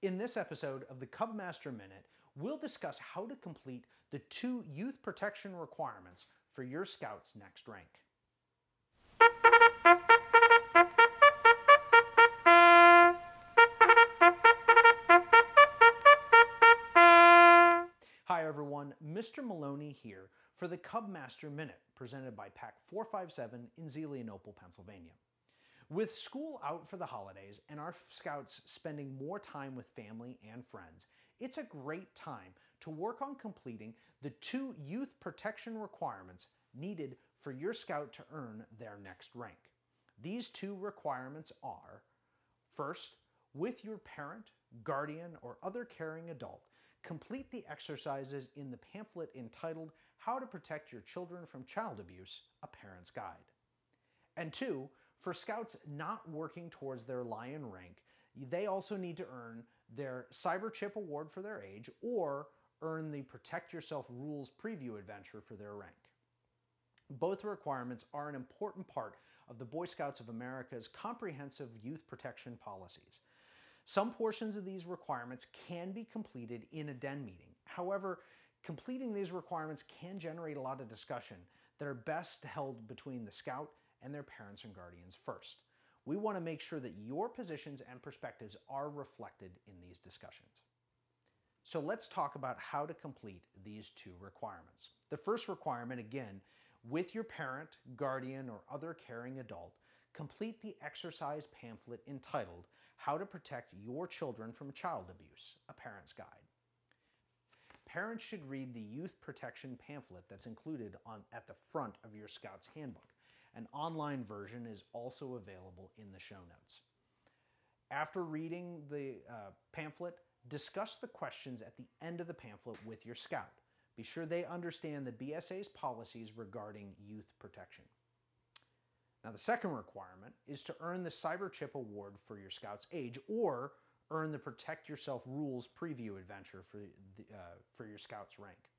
In this episode of the Cubmaster Minute, we'll discuss how to complete the two youth protection requirements for your Scout's next rank. Hi everyone, Mr. Maloney here for the Cubmaster Minute presented by Pack 457 in Zelienople, Pennsylvania. With school out for the holidays and our scouts spending more time with family and friends, it's a great time to work on completing the two youth protection requirements needed for your scout to earn their next rank. These two requirements are, first, with your parent, guardian, or other caring adult, complete the exercises in the pamphlet entitled How to Protect Your Children from Child Abuse, A Parent's Guide. And two, for scouts not working towards their lion rank, they also need to earn their Cyber Chip Award for their age or earn the Protect Yourself Rules Preview Adventure for their rank. Both requirements are an important part of the Boy Scouts of America's comprehensive youth protection policies. Some portions of these requirements can be completed in a den meeting. However, completing these requirements can generate a lot of discussion that are best held between the scout and their parents and guardians first. We want to make sure that your positions and perspectives are reflected in these discussions. So let's talk about how to complete these two requirements. The first requirement, again, with your parent, guardian, or other caring adult, complete the exercise pamphlet entitled How to Protect Your Children from Child Abuse, a Parent's Guide. Parents should read the youth protection pamphlet that's included on, at the front of your Scout's handbook. An online version is also available in the show notes. After reading the uh, pamphlet, discuss the questions at the end of the pamphlet with your scout. Be sure they understand the BSA's policies regarding youth protection. Now the second requirement is to earn the Cyber Chip Award for your scout's age or earn the Protect Yourself Rules Preview Adventure for, the, uh, for your scout's rank.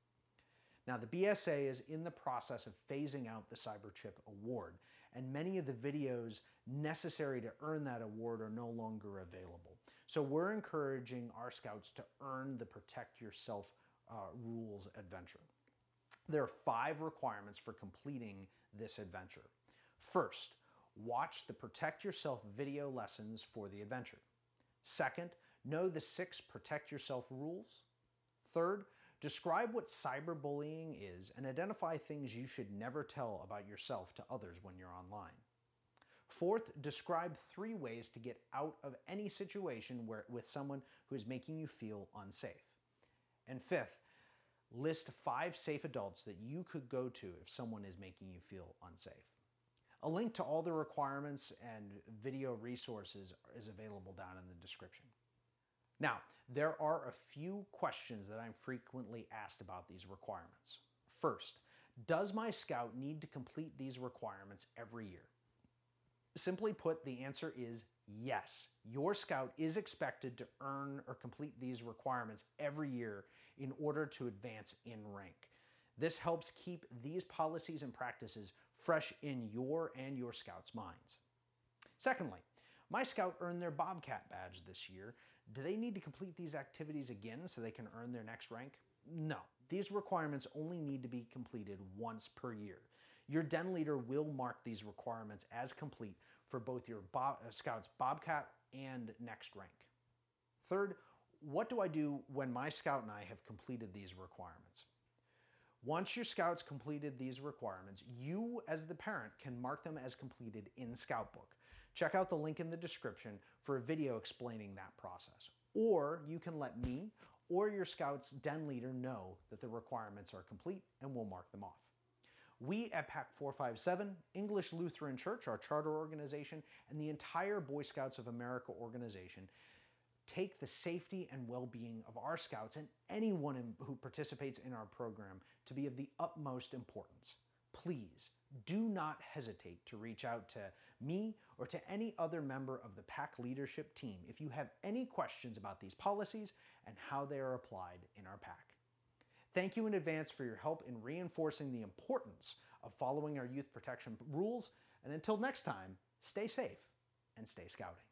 Now, the BSA is in the process of phasing out the CyberChip award, and many of the videos necessary to earn that award are no longer available. So we're encouraging our scouts to earn the Protect Yourself uh, Rules adventure. There are five requirements for completing this adventure. First, watch the Protect Yourself video lessons for the adventure. Second, know the six Protect Yourself rules. Third, Describe what cyberbullying is and identify things you should never tell about yourself to others when you're online. Fourth, describe three ways to get out of any situation where, with someone who is making you feel unsafe. And fifth, list five safe adults that you could go to if someone is making you feel unsafe. A link to all the requirements and video resources is available down in the description. Now, there are a few questions that I'm frequently asked about these requirements. First, does my scout need to complete these requirements every year? Simply put, the answer is yes. Your scout is expected to earn or complete these requirements every year in order to advance in rank. This helps keep these policies and practices fresh in your and your scout's minds. Secondly, my scout earned their Bobcat badge this year, do they need to complete these activities again so they can earn their next rank? No. These requirements only need to be completed once per year. Your den leader will mark these requirements as complete for both your uh, Scouts Bobcat and next rank. Third, what do I do when my Scout and I have completed these requirements? Once your Scouts completed these requirements, you as the parent can mark them as completed in Scoutbook. Check out the link in the description for a video explaining that process. Or you can let me or your Scouts den leader know that the requirements are complete and we'll mark them off. We at Pack 457, English Lutheran Church, our charter organization, and the entire Boy Scouts of America organization take the safety and well-being of our Scouts and anyone who participates in our program to be of the utmost importance. Please do not hesitate to reach out to me or to any other member of the Pack leadership team if you have any questions about these policies and how they are applied in our Pack. Thank you in advance for your help in reinforcing the importance of following our youth protection rules, and until next time, stay safe and stay scouting.